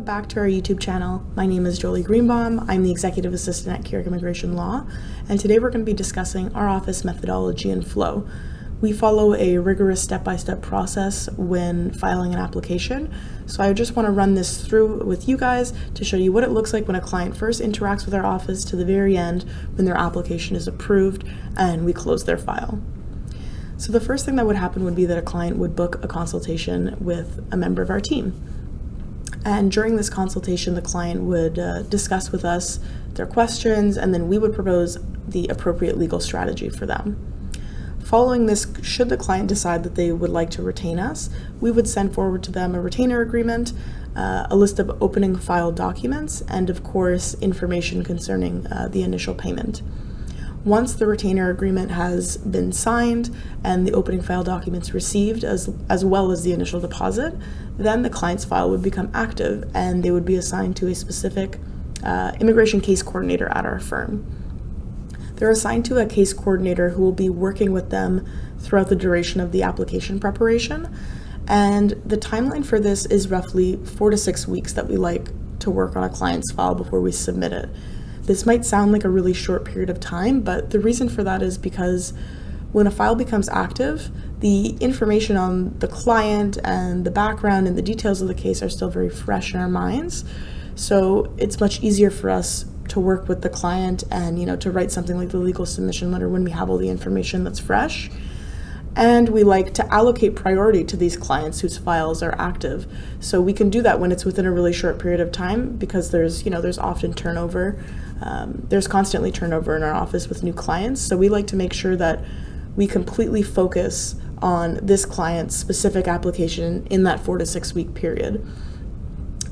Welcome back to our YouTube channel. My name is Jolie Greenbaum. I'm the Executive Assistant at Keyork Immigration Law, and today we're going to be discussing our office methodology and flow. We follow a rigorous step-by-step -step process when filing an application, so I just want to run this through with you guys to show you what it looks like when a client first interacts with our office to the very end when their application is approved and we close their file. So the first thing that would happen would be that a client would book a consultation with a member of our team. And during this consultation, the client would uh, discuss with us their questions, and then we would propose the appropriate legal strategy for them. Following this, should the client decide that they would like to retain us, we would send forward to them a retainer agreement, uh, a list of opening file documents, and of course, information concerning uh, the initial payment. Once the retainer agreement has been signed and the opening file documents received as, as well as the initial deposit, then the client's file would become active and they would be assigned to a specific uh, immigration case coordinator at our firm. They're assigned to a case coordinator who will be working with them throughout the duration of the application preparation. And the timeline for this is roughly four to six weeks that we like to work on a client's file before we submit it. This might sound like a really short period of time, but the reason for that is because when a file becomes active, the information on the client and the background and the details of the case are still very fresh in our minds. So it's much easier for us to work with the client and you know to write something like the legal submission letter when we have all the information that's fresh and we like to allocate priority to these clients whose files are active. So we can do that when it's within a really short period of time because there's, you know, there's often turnover. Um, there's constantly turnover in our office with new clients. So we like to make sure that we completely focus on this client's specific application in that four to six week period.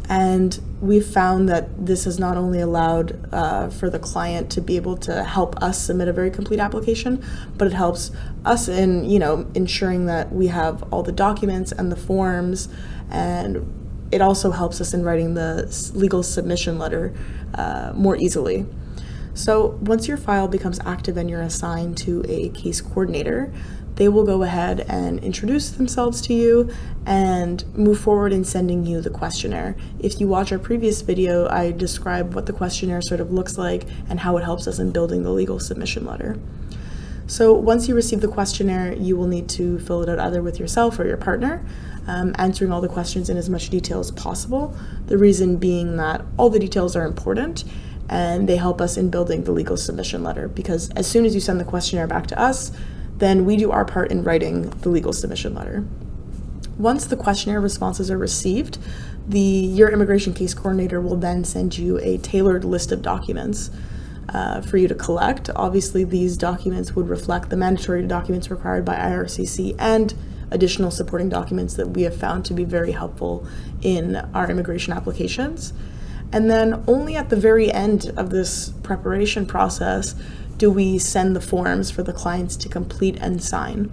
And we've found that this has not only allowed uh, for the client to be able to help us submit a very complete application, but it helps us in, you know, ensuring that we have all the documents and the forms, and it also helps us in writing the legal submission letter uh, more easily. So once your file becomes active and you're assigned to a case coordinator, they will go ahead and introduce themselves to you and move forward in sending you the questionnaire. If you watch our previous video, I describe what the questionnaire sort of looks like and how it helps us in building the legal submission letter. So once you receive the questionnaire, you will need to fill it out either with yourself or your partner, um, answering all the questions in as much detail as possible. The reason being that all the details are important and they help us in building the legal submission letter because as soon as you send the questionnaire back to us, then we do our part in writing the legal submission letter. Once the questionnaire responses are received, the your immigration case coordinator will then send you a tailored list of documents uh, for you to collect. Obviously, these documents would reflect the mandatory documents required by IRCC and additional supporting documents that we have found to be very helpful in our immigration applications. And then only at the very end of this preparation process do we send the forms for the clients to complete and sign.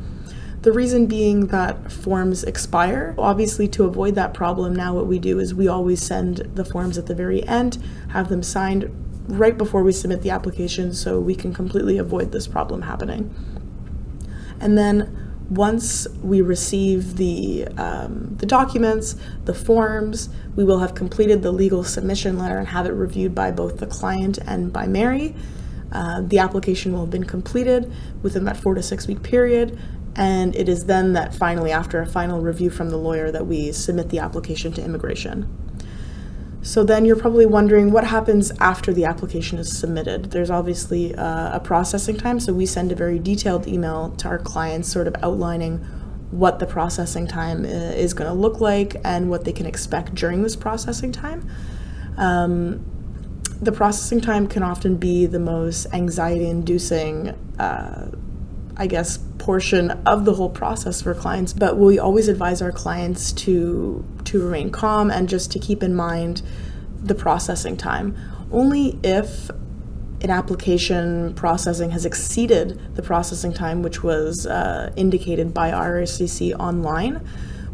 The reason being that forms expire. Obviously, to avoid that problem, now what we do is we always send the forms at the very end, have them signed right before we submit the application so we can completely avoid this problem happening. And then once we receive the, um, the documents, the forms, we will have completed the legal submission letter and have it reviewed by both the client and by Mary. Uh, the application will have been completed within that four to six week period, and it is then that finally, after a final review from the lawyer, that we submit the application to immigration. So then you're probably wondering what happens after the application is submitted. There's obviously uh, a processing time, so we send a very detailed email to our clients sort of outlining what the processing time uh, is going to look like and what they can expect during this processing time. Um, the processing time can often be the most anxiety inducing, uh, I guess, portion of the whole process for clients. But we always advise our clients to, to remain calm and just to keep in mind the processing time. Only if an application processing has exceeded the processing time which was uh, indicated by IRCC online,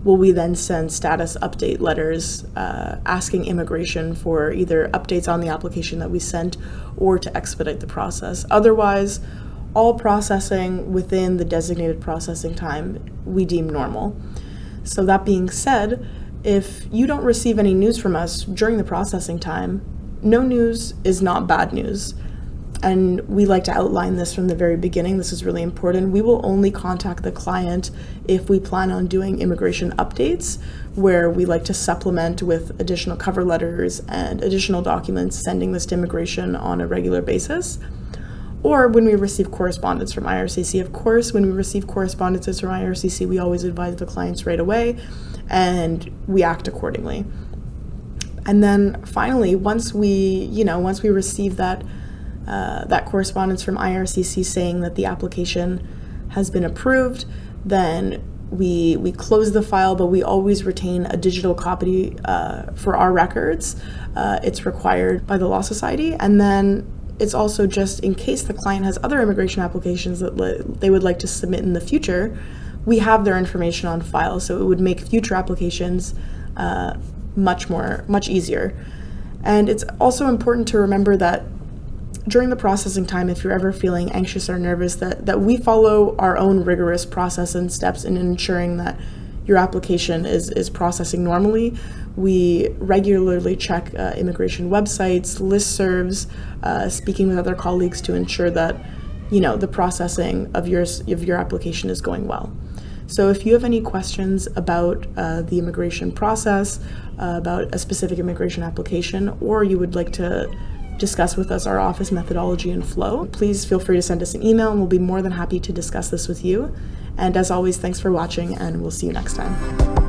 will we then send status update letters uh, asking immigration for either updates on the application that we sent or to expedite the process. Otherwise, all processing within the designated processing time we deem normal. So that being said, if you don't receive any news from us during the processing time, no news is not bad news. And we like to outline this from the very beginning. This is really important. We will only contact the client if we plan on doing immigration updates, where we like to supplement with additional cover letters and additional documents, sending this to immigration on a regular basis. Or when we receive correspondence from IRCC. Of course, when we receive correspondences from IRCC, we always advise the clients right away and we act accordingly. And then finally, once we, you know, once we receive that uh, that correspondence from IRCC saying that the application has been approved, then we we close the file, but we always retain a digital copy uh, for our records. Uh, it's required by the Law Society, and then it's also just in case the client has other immigration applications that they would like to submit in the future, we have their information on file, so it would make future applications uh, much more, much easier. And it's also important to remember that during the processing time, if you're ever feeling anxious or nervous, that, that we follow our own rigorous process and steps in ensuring that your application is, is processing normally. We regularly check uh, immigration websites, listservs, uh, speaking with other colleagues to ensure that you know the processing of your, of your application is going well. So if you have any questions about uh, the immigration process, uh, about a specific immigration application, or you would like to discuss with us our office methodology and flow, please feel free to send us an email and we'll be more than happy to discuss this with you. And as always, thanks for watching and we'll see you next time.